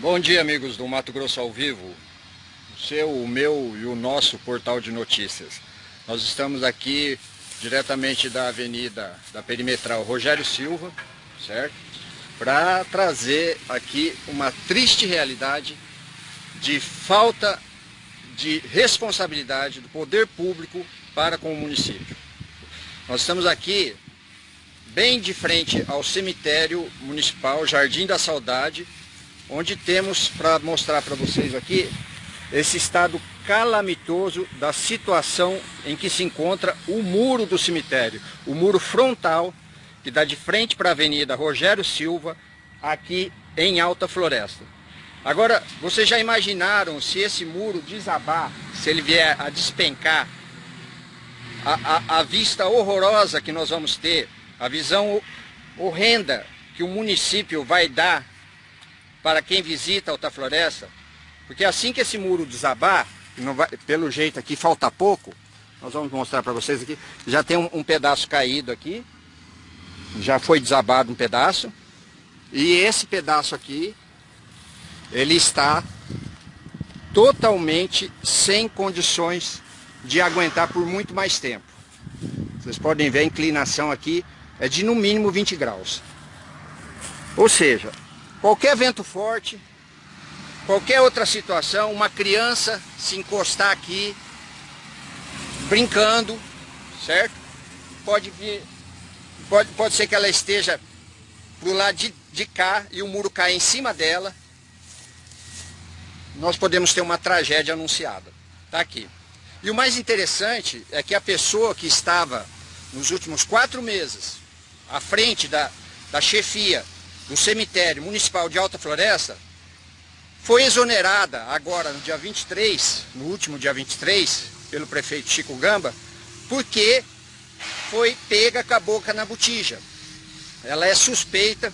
Bom dia amigos do Mato Grosso ao Vivo, o seu, o meu e o nosso portal de notícias. Nós estamos aqui diretamente da avenida da perimetral Rogério Silva, certo? Para trazer aqui uma triste realidade de falta de responsabilidade do poder público para com o município. Nós estamos aqui bem de frente ao cemitério municipal Jardim da Saudade, onde temos para mostrar para vocês aqui esse estado calamitoso da situação em que se encontra o muro do cemitério, o muro frontal que dá de frente para a Avenida Rogério Silva, aqui em Alta Floresta. Agora, vocês já imaginaram se esse muro desabar, se ele vier a despencar, a, a, a vista horrorosa que nós vamos ter, a visão horrenda que o município vai dar para quem visita Alta Floresta, porque assim que esse muro desabar, vai, pelo jeito aqui falta pouco, nós vamos mostrar para vocês aqui, já tem um, um pedaço caído aqui, já foi desabado um pedaço, e esse pedaço aqui, ele está totalmente sem condições de aguentar por muito mais tempo. Vocês podem ver a inclinação aqui é de no mínimo 20 graus. Ou seja, Qualquer vento forte, qualquer outra situação, uma criança se encostar aqui, brincando, certo? Pode vir, pode, pode ser que ela esteja pro lado de, de cá e o muro cair em cima dela. Nós podemos ter uma tragédia anunciada. Tá aqui. E o mais interessante é que a pessoa que estava nos últimos quatro meses à frente da, da chefia do cemitério municipal de Alta Floresta foi exonerada agora no dia 23, no último dia 23, pelo prefeito Chico Gamba, porque foi pega com a boca na botija. Ela é suspeita,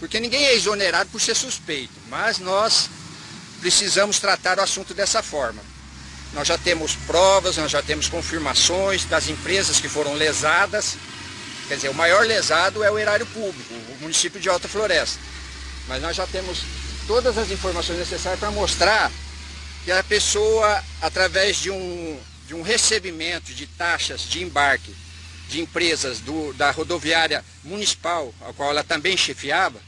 porque ninguém é exonerado por ser suspeito, mas nós precisamos tratar o assunto dessa forma. Nós já temos provas, nós já temos confirmações das empresas que foram lesadas, Quer dizer, o maior lesado é o erário público, o município de Alta Floresta. Mas nós já temos todas as informações necessárias para mostrar que a pessoa, através de um, de um recebimento de taxas de embarque de empresas do, da rodoviária municipal, a qual ela também chefiava,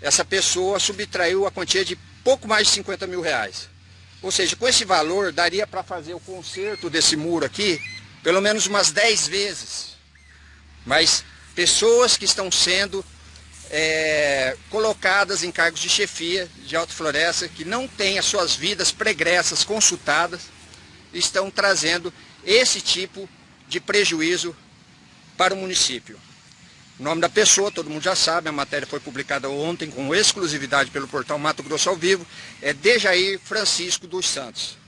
essa pessoa subtraiu a quantia de pouco mais de 50 mil reais. Ou seja, com esse valor daria para fazer o conserto desse muro aqui pelo menos umas 10 vezes mas pessoas que estão sendo é, colocadas em cargos de chefia de Alta Floresta, que não têm as suas vidas pregressas consultadas, estão trazendo esse tipo de prejuízo para o município. O nome da pessoa, todo mundo já sabe, a matéria foi publicada ontem com exclusividade pelo portal Mato Grosso ao Vivo, é Dejair Francisco dos Santos.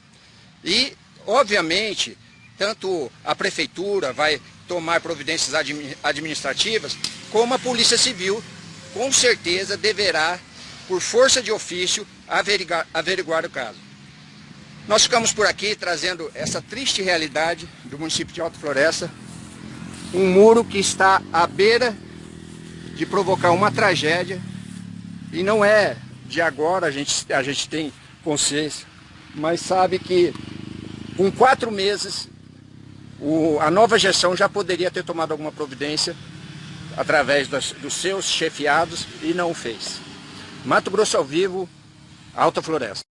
E, obviamente, tanto a prefeitura vai tomar providências administrativas, como a Polícia Civil, com certeza, deverá, por força de ofício, averiguar, averiguar o caso. Nós ficamos por aqui trazendo essa triste realidade do município de Alto Floresta, um muro que está à beira de provocar uma tragédia, e não é de agora, a gente, a gente tem consciência, mas sabe que com quatro meses o, a nova gestão já poderia ter tomado alguma providência através das, dos seus chefiados e não fez. Mato Grosso ao vivo, Alta Floresta.